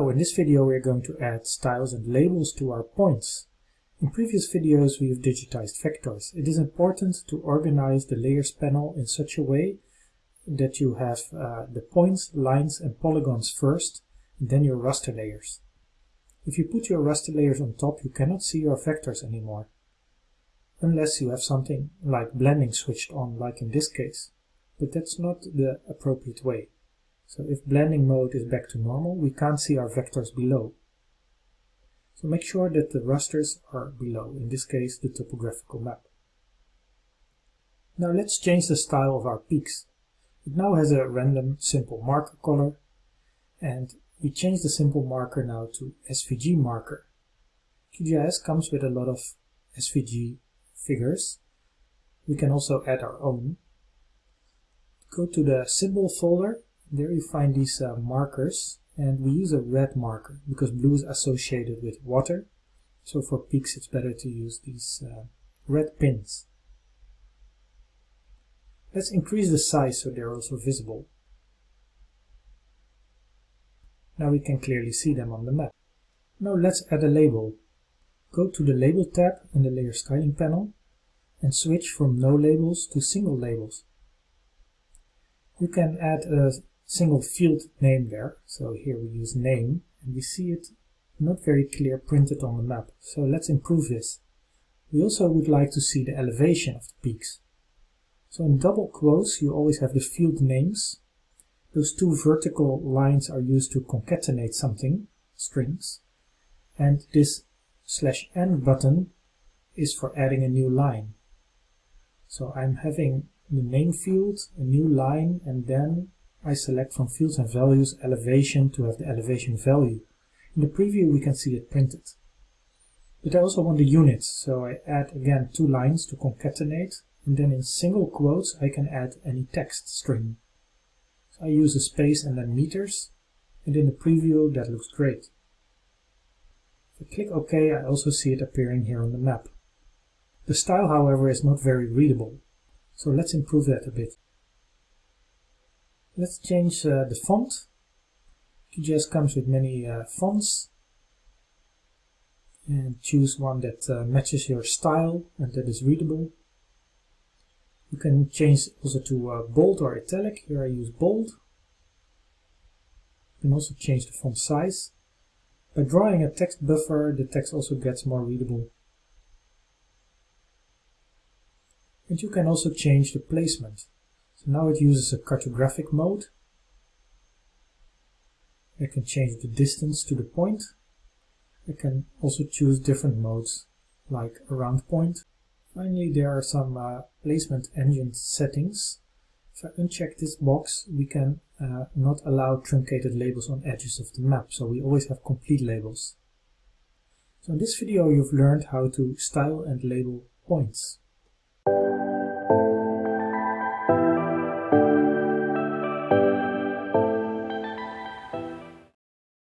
So in this video we're going to add styles and labels to our points. In previous videos we've digitized vectors. It is important to organize the layers panel in such a way that you have uh, the points, lines and polygons first, and then your raster layers. If you put your raster layers on top you cannot see your vectors anymore, unless you have something like blending switched on like in this case. But that's not the appropriate way. So if blending mode is back to normal, we can't see our vectors below. So make sure that the rasters are below, in this case the topographical map. Now let's change the style of our peaks. It now has a random simple marker color and we change the simple marker now to SVG marker. QGIS comes with a lot of SVG figures. We can also add our own. Go to the symbol folder there you find these uh, markers and we use a red marker because blue is associated with water. So for peaks it's better to use these uh, red pins. Let's increase the size so they're also visible. Now we can clearly see them on the map. Now let's add a label. Go to the Label tab in the Layer Styling panel and switch from no labels to single labels. You can add a single field name there. So here we use name and we see it not very clear printed on the map. So let's improve this. We also would like to see the elevation of the peaks. So in double quotes you always have the field names. Those two vertical lines are used to concatenate something, strings. And this slash n button is for adding a new line. So I'm having the name field, a new line, and then I select from fields and values elevation to have the elevation value. In the preview we can see it printed. But I also want the units, so I add again two lines to concatenate, and then in single quotes I can add any text string. So I use a space and then meters, and in the preview that looks great. If I click OK I also see it appearing here on the map. The style however is not very readable, so let's improve that a bit. Let's change uh, the font. QGIS comes with many uh, fonts. And choose one that uh, matches your style and that is readable. You can change also to uh, bold or italic. Here I use bold. You can also change the font size. By drawing a text buffer, the text also gets more readable. And you can also change the placement. So now it uses a cartographic mode. I can change the distance to the point. I can also choose different modes like around point. Finally there are some uh, placement engine settings. If I uncheck this box we can uh, not allow truncated labels on edges of the map, so we always have complete labels. So in this video you've learned how to style and label points.